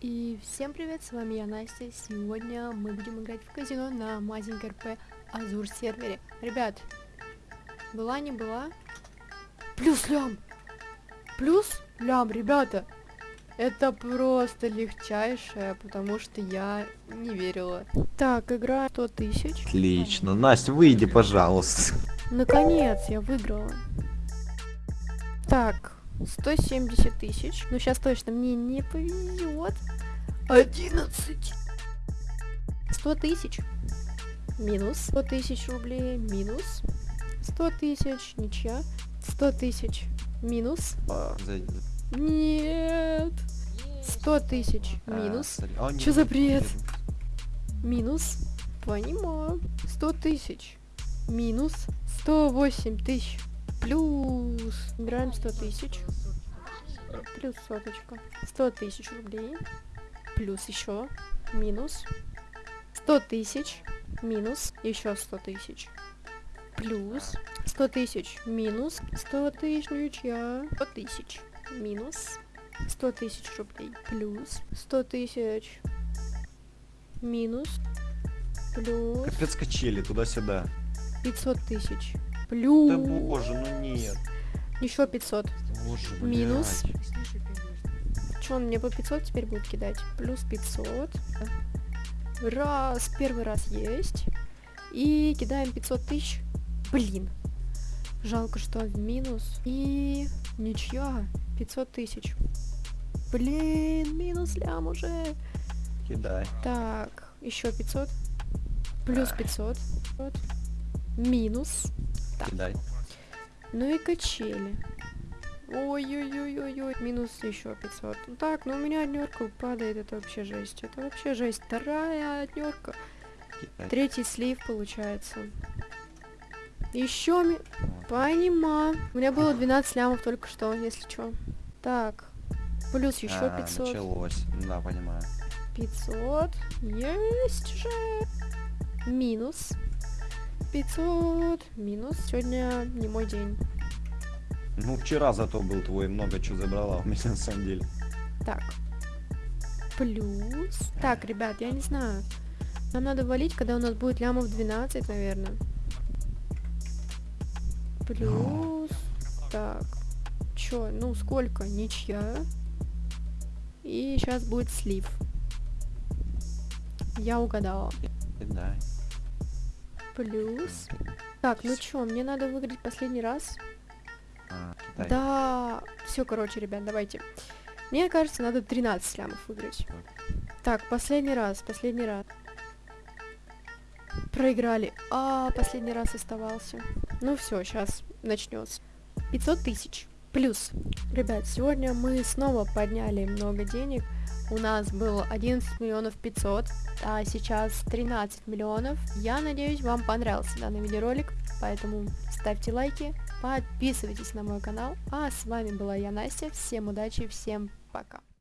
И всем привет, с вами я Настя. Сегодня мы будем играть в казино на Мазинг РП Азур сервере. Ребят, была не была? Плюс лям! Плюс лям, ребята! Это просто легчайшее, потому что я не верила. Так, игра 100 тысяч. Отлично. Настя, выйди, пожалуйста. Наконец, я выиграла. Так, 170 тысяч. Ну, сейчас точно мне не повезет. 11. 100 тысяч. Минус. 100 тысяч рублей. Минус. 100 тысяч. Ничья. 100 тысяч. Минус. Нет. 100 тысяч. Минус. А, Чё за бред? Минус. Понимаю. 100 тысяч. Минус. 108 тысяч. Плюс. Играем 100 тысяч. Плюс соточка. 100 тысяч рублей. Плюс еще. Минус. 100 тысяч. Минус. Еще 100 тысяч. Плюс. 100 тысяч. Минус. 100 тысяч. Ничья. 100 тысяч. Минус. 100 тысяч рублей. Плюс. 100 тысяч. Минус. Плюс. Капец качели, туда-сюда. 500 тысяч. Плюс. Да боже, ну нет. Еще 500. Боже, блядь. Минус. Че, он мне по 500 теперь будет кидать? Плюс 500. Раз, первый раз есть. И кидаем 500 тысяч. Блин. Жалко, что в минус. И ничья. 500 тысяч. Блин, минус лям уже. Кидай. Так, еще 500. Плюс 500. Вот. Минус. Так. Кидай. Ну и качели. Ой-ой-ой-ой-ой. Минус еще 500. Ну так, ну у меня однерка падает, это вообще жесть. Это вообще жесть. Вторая однерка. Третий слив получается. Еще ми... Вот. Понимаю. У меня было 12 лямов только что, если что. Так. Плюс еще А, 500. началось. Да, понимаю. 500. Есть же. Минус. 500. Минус. Сегодня не мой день. Ну, вчера зато был твой, много чего забрала у меня на самом деле. Так. Плюс. Так, ребят, я не знаю. Нам надо валить, когда у нас будет лямов 12, наверное. Плюс. Так. Чё? Ну, сколько? Ничья. И сейчас будет слив. Я угадала. Кидай. Плюс. Так, ну чё, мне надо выиграть последний раз. А. Да, все, короче, ребят, давайте. Мне кажется, надо 13 лямов выиграть. Так, последний раз, последний раз. Проиграли. А, последний раз оставался. Ну все, сейчас начнется. 500 тысяч. Плюс. Ребят, сегодня мы снова подняли много денег. У нас было 11 миллионов 500, а сейчас 13 миллионов. Я надеюсь, вам понравился данный видеоролик, поэтому ставьте лайки, подписывайтесь на мой канал. А с вами была я, Настя. Всем удачи, всем пока.